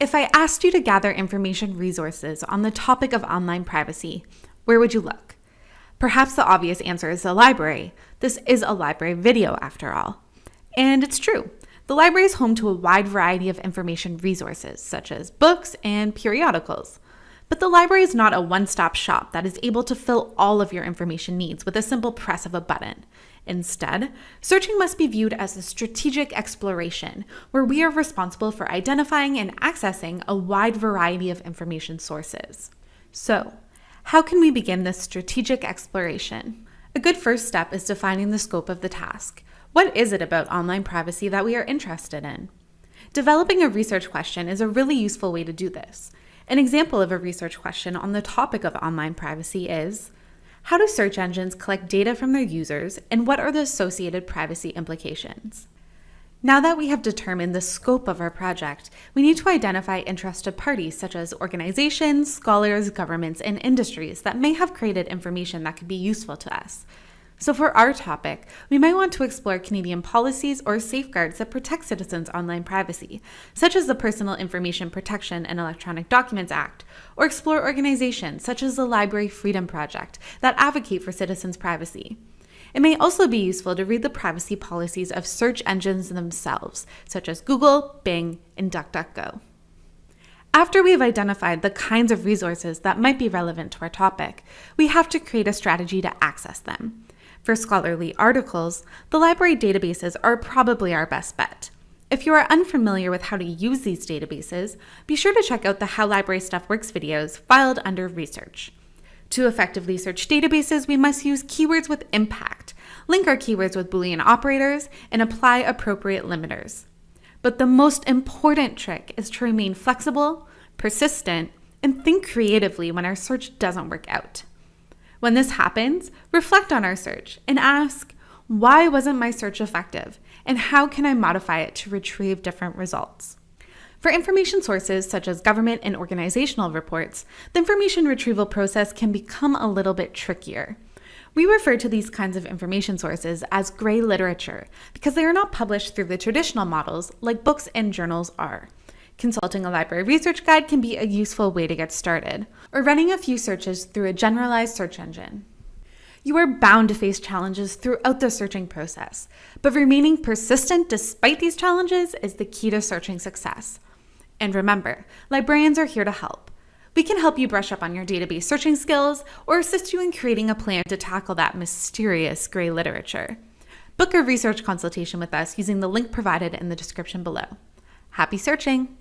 If I asked you to gather information resources on the topic of online privacy, where would you look? Perhaps the obvious answer is the library. This is a library video, after all. And it's true. The library is home to a wide variety of information resources, such as books and periodicals. But the library is not a one stop shop that is able to fill all of your information needs with a simple press of a button. Instead, searching must be viewed as a strategic exploration where we are responsible for identifying and accessing a wide variety of information sources. So, how can we begin this strategic exploration? A good first step is defining the scope of the task. What is it about online privacy that we are interested in? Developing a research question is a really useful way to do this. An example of a research question on the topic of online privacy is How do search engines collect data from their users, and what are the associated privacy implications? Now that we have determined the scope of our project, we need to identify interested parties such as organizations, scholars, governments, and industries that may have created information that could be useful to us. So, for our topic, we might want to explore Canadian policies or safeguards that protect citizens' online privacy, such as the Personal Information Protection and Electronic Documents Act, or explore organizations such as the Library Freedom Project that advocate for citizens' privacy. It may also be useful to read the privacy policies of search engines themselves, such as Google, Bing, and DuckDuckGo. After we've identified the kinds of resources that might be relevant to our topic, we have to create a strategy to access them. For scholarly articles, the library databases are probably our best bet. If you are unfamiliar with how to use these databases, be sure to check out the How Library Stuff Works videos filed under Research. To effectively search databases, we must use keywords with impact, link our keywords with Boolean operators, and apply appropriate limiters. But the most important trick is to remain flexible, persistent, and think creatively when our search doesn't work out. When this happens, reflect on our search and ask, why wasn't my search effective? And how can I modify it to retrieve different results? For information sources such as government and organizational reports, the information retrieval process can become a little bit trickier. We refer to these kinds of information sources as gray literature because they are not published through the traditional models like books and journals are. Consulting a library research guide can be a useful way to get started, or running a few searches through a generalized search engine. You are bound to face challenges throughout the searching process, but remaining persistent despite these challenges is the key to searching success. And remember, librarians are here to help. We can help you brush up on your database searching skills or assist you in creating a plan to tackle that mysterious gray literature. Book a research consultation with us using the link provided in the description below. Happy searching!